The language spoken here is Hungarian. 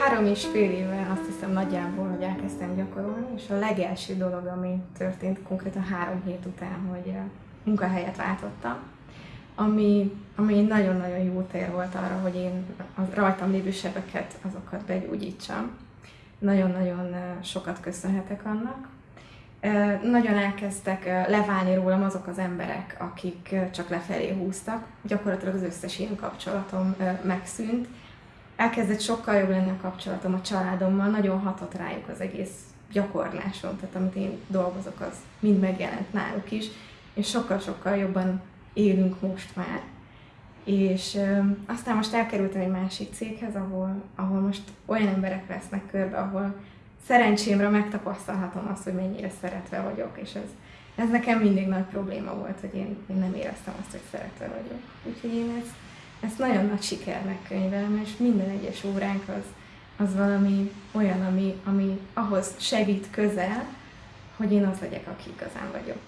három és fél éve azt hiszem nagyjából, hogy elkezdtem gyakorolni, és a legelső dolog, ami történt konkrétan három hét után, hogy munkahelyet váltottam, ami, ami nagyon-nagyon jó tér volt arra, hogy én a rajtam lévő sebeket, azokat begyógyítsam. Nagyon-nagyon sokat köszönhetek annak. Nagyon elkezdtek leválni rólam azok az emberek, akik csak lefelé húztak. Gyakorlatilag az összes ilyen kapcsolatom megszűnt. Elkezdett sokkal jobb lenni a kapcsolatom a családommal, nagyon hatott rájuk az egész gyakorlásom, tehát amit én dolgozok, az mind megjelent náluk is, és sokkal-sokkal jobban élünk most már. És ö, aztán most elkerültem egy másik céghez, ahol, ahol most olyan emberek vesznek körbe, ahol szerencsémre megtapasztalhatom azt, hogy mennyire szeretve vagyok, és ez, ez nekem mindig nagy probléma volt, hogy én, én nem éreztem azt, hogy szeretve vagyok. Úgyhogy én ezt, ezt nagyon nagy sikernek könyvelem, és minden egyes óránk az, az valami olyan, ami, ami ahhoz segít közel, hogy én az legyek, aki igazán vagyok.